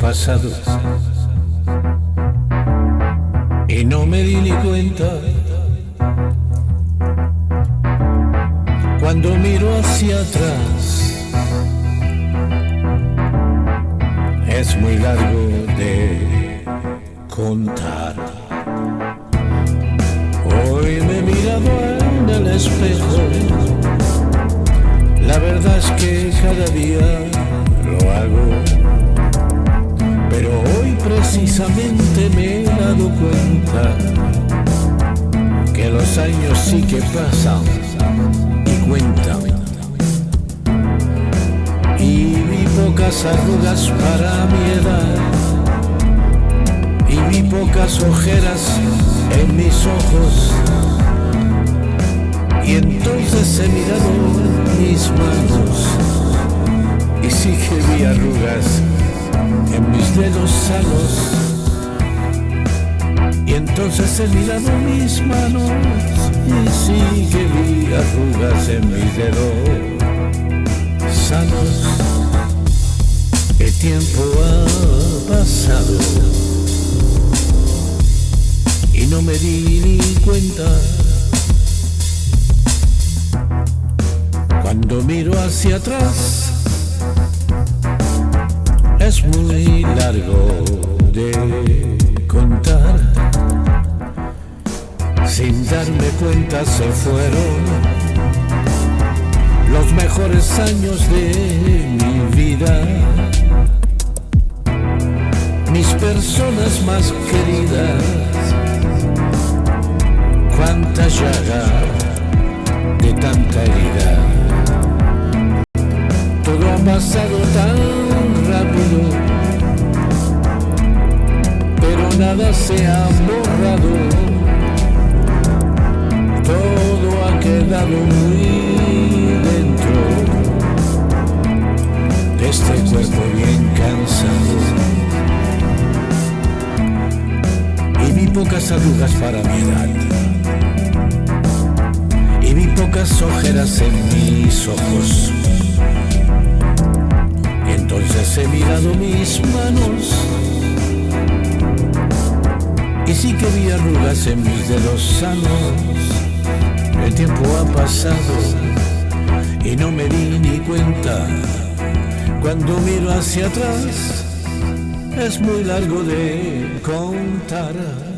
pasado y no me di ni cuenta. Cuando miro hacia atrás, es muy largo de contar. Hoy me he mirado en el espejo, la verdad es que cada día precisamente me he dado cuenta que los años sí que pasan y cuentan. Y vi pocas arrugas para mi edad y vi pocas ojeras en mis ojos. Y entonces he mirado mis manos y sí que vi arrugas en mis dedos sanos. Y entonces he mirado mis manos y sí que vi arrugas en mis dedos sanos. El tiempo ha pasado y no me di ni cuenta. Cuando miro hacia atrás, es muy largo de contar. Sin darme cuenta se fueron los mejores años de mi vida. Mis personas más queridas, cuánta llaga de tanta herida. Todo ha pasado nada se ha borrado, todo ha quedado muy dentro de este cuerpo bien cansado. Y vi pocas arrugas para mi edad, y vi pocas ojeras en mis ojos. Entonces he mirado mis manos y sí que vi arrugas en mis dedos sanos. El tiempo ha pasado y no me di ni cuenta. Cuando miro hacia atrás es muy largo de contar.